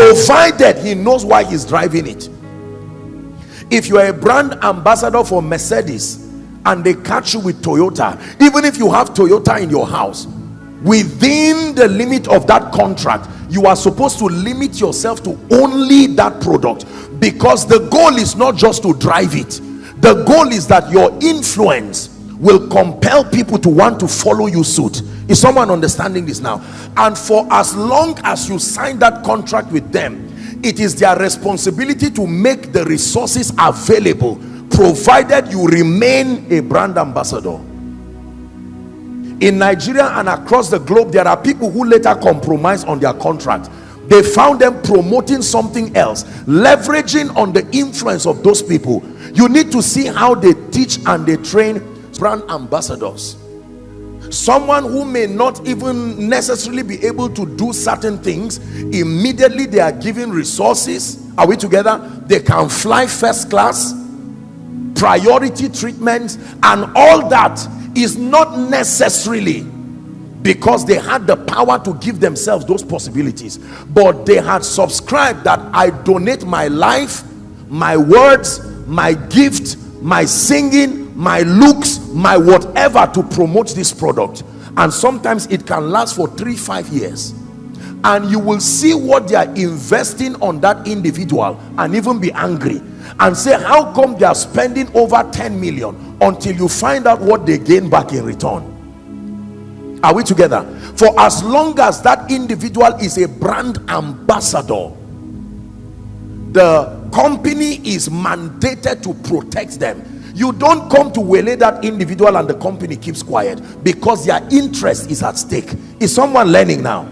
provided he knows why he's driving it. If you are a brand ambassador for mercedes and they catch you with toyota even if you have toyota in your house within the limit of that contract you are supposed to limit yourself to only that product because the goal is not just to drive it. The goal is that your influence will compel people to want to follow you suit. Is someone understanding this now? And for as long as you sign that contract with them it is their responsibility to make the resources available provided you remain a brand ambassador. In Nigeria and across the globe there are people who later compromise on their contract. They found them promoting something else leveraging on the influence of those people. You need to see how they teach and they train brand ambassadors. Someone who may not even necessarily be able to do certain things immediately they are given resources. Are we together? They can fly first class priority treatments and all that is not necessarily because they had the power to give themselves those possibilities but they had subscribed that i donate my life my words my gift my singing my looks my whatever to promote this product. And sometimes it can last for three five years. And you will see what they are investing on that individual and even be angry. And say how come they are spending over 10 million until you find out what they gain back in return? Are we together? For as long as that individual is a brand ambassador the company is mandated to protect them you don't come to waylay that individual and the company keeps quiet because their interest is at stake. Is someone learning now?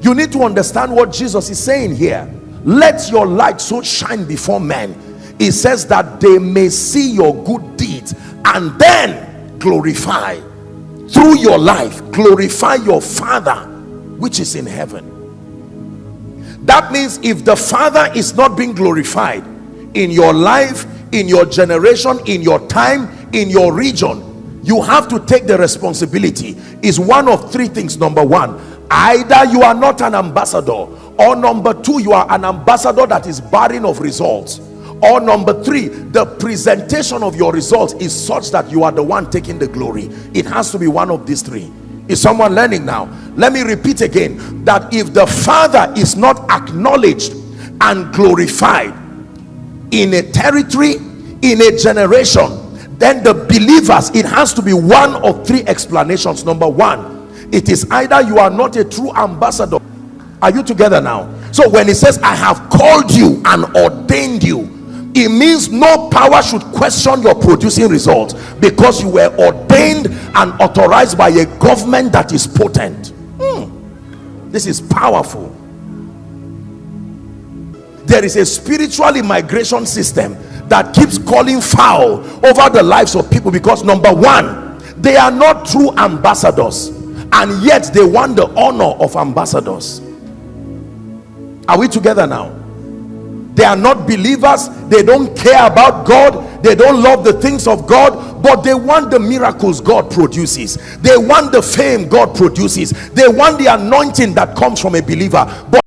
You need to understand what jesus is saying here. Let your light so shine before men. It says that they may see your good deeds and then glorify. Through your life glorify your father which is in heaven. That means if the father is not being glorified in your life in your generation in your time in your region you have to take the responsibility. Is one of three things. Number one either you are not an ambassador or number two you are an ambassador that is barren of results. Or number three the presentation of your results is such that you are the one taking the glory. It has to be one of these three. Is someone learning now? Let me repeat again that if the father is not acknowledged and glorified in a territory in a generation then the believers it has to be one of three explanations. Number one it is either you are not a true ambassador. Are you together now? So when he says i have called you and ordained you it means no power should question your producing results because you were ordained and authorized by a government that is potent. Hmm. this is powerful there is a spiritual immigration system that keeps calling foul over the lives of people because number one they are not true ambassadors and yet they want the honor of ambassadors. Are we together now? They are not believers. They don't care about god. They don't love the things of god but they want the miracles god produces. They want the fame god produces. They want the anointing that comes from a believer. But